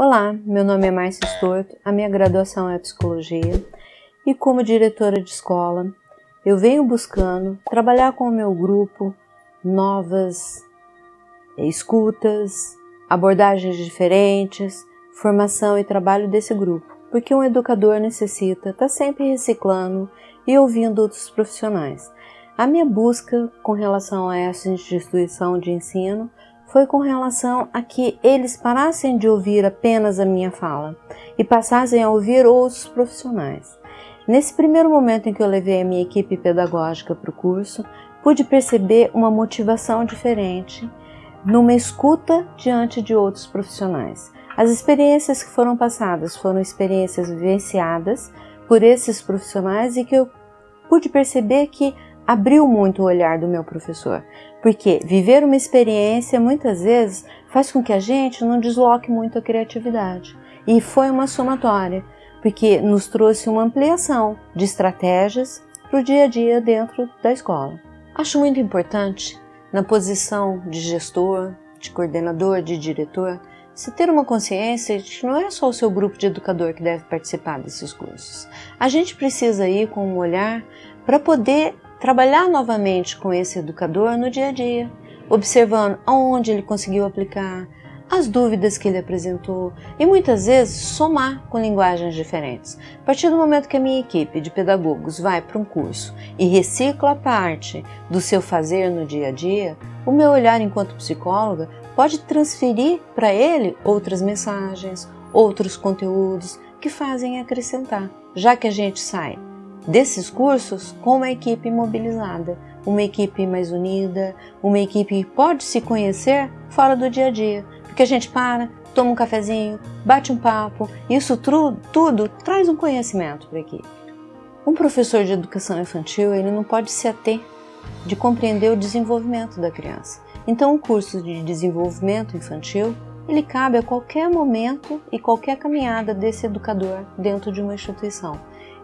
Olá, meu nome é Márcia Storto, a minha graduação é Psicologia e como diretora de escola eu venho buscando trabalhar com o meu grupo novas escutas, abordagens diferentes, formação e trabalho desse grupo, porque um educador necessita estar tá sempre reciclando e ouvindo outros profissionais. A minha busca com relação a essa instituição de ensino foi com relação a que eles parassem de ouvir apenas a minha fala e passassem a ouvir outros profissionais. Nesse primeiro momento em que eu levei a minha equipe pedagógica para o curso, pude perceber uma motivação diferente numa escuta diante de outros profissionais. As experiências que foram passadas foram experiências vivenciadas por esses profissionais e que eu pude perceber que abriu muito o olhar do meu professor, porque viver uma experiência muitas vezes faz com que a gente não desloque muito a criatividade. E foi uma somatória, porque nos trouxe uma ampliação de estratégias para o dia a dia dentro da escola. Acho muito importante, na posição de gestor, de coordenador, de diretor, se ter uma consciência de que não é só o seu grupo de educador que deve participar desses cursos. A gente precisa ir com um olhar para poder trabalhar novamente com esse educador no dia a dia, observando aonde ele conseguiu aplicar, as dúvidas que ele apresentou e muitas vezes somar com linguagens diferentes. A partir do momento que a minha equipe de pedagogos vai para um curso e recicla parte do seu fazer no dia a dia, o meu olhar enquanto psicóloga pode transferir para ele outras mensagens, outros conteúdos que fazem acrescentar, já que a gente sai desses cursos com uma equipe mobilizada, uma equipe mais unida, uma equipe que pode se conhecer fora do dia a dia, porque a gente para, toma um cafezinho, bate um papo, isso tudo, traz um conhecimento para a equipe. Um professor de educação infantil ele não pode se ater de compreender o desenvolvimento da criança. Então, o curso de desenvolvimento infantil ele cabe a qualquer momento e qualquer caminhada desse educador dentro de uma instituição.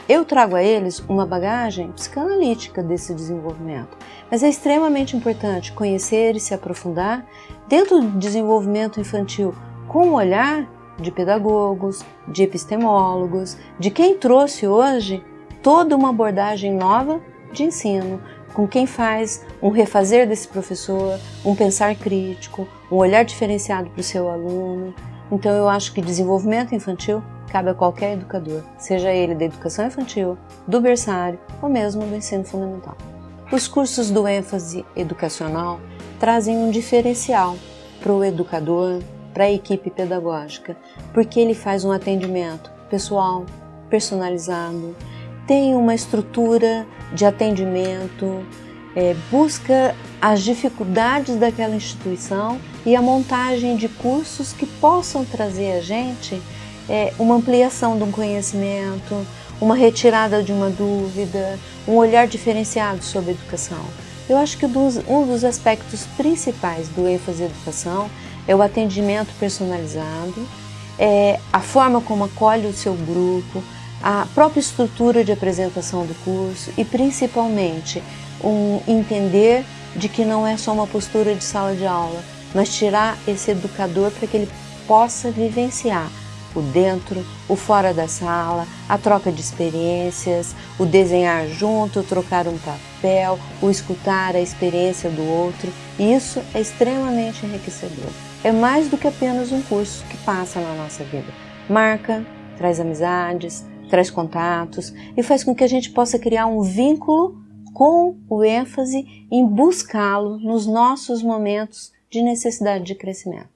Eu trago a eles uma bagagem psicanalítica desse desenvolvimento, mas é extremamente importante conhecer e se aprofundar dentro do desenvolvimento infantil com o olhar de pedagogos, de epistemólogos, de quem trouxe hoje toda uma abordagem nova de ensino, com quem faz um refazer desse professor, um pensar crítico, um olhar diferenciado para o seu aluno. Então eu acho que desenvolvimento infantil cabe a qualquer educador, seja ele da educação infantil, do berçário ou mesmo do ensino fundamental. Os cursos do ênfase educacional trazem um diferencial para o educador, para a equipe pedagógica, porque ele faz um atendimento pessoal, personalizado, tem uma estrutura de atendimento, é, busca as dificuldades daquela instituição e a montagem de cursos que possam trazer a gente é, uma ampliação de um conhecimento, uma retirada de uma dúvida, um olhar diferenciado sobre a educação. Eu acho que um dos aspectos principais do ênfase educação é o atendimento personalizado, é a forma como acolhe o seu grupo, a própria estrutura de apresentação do curso e principalmente um entender de que não é só uma postura de sala de aula, mas tirar esse educador para que ele possa vivenciar o dentro, o fora da sala, a troca de experiências, o desenhar junto, trocar um papel, o escutar a experiência do outro. Isso é extremamente enriquecedor. É mais do que apenas um curso que passa na nossa vida. Marca, traz amizades, traz contatos e faz com que a gente possa criar um vínculo com o ênfase em buscá-lo nos nossos momentos de necessidade de crescimento.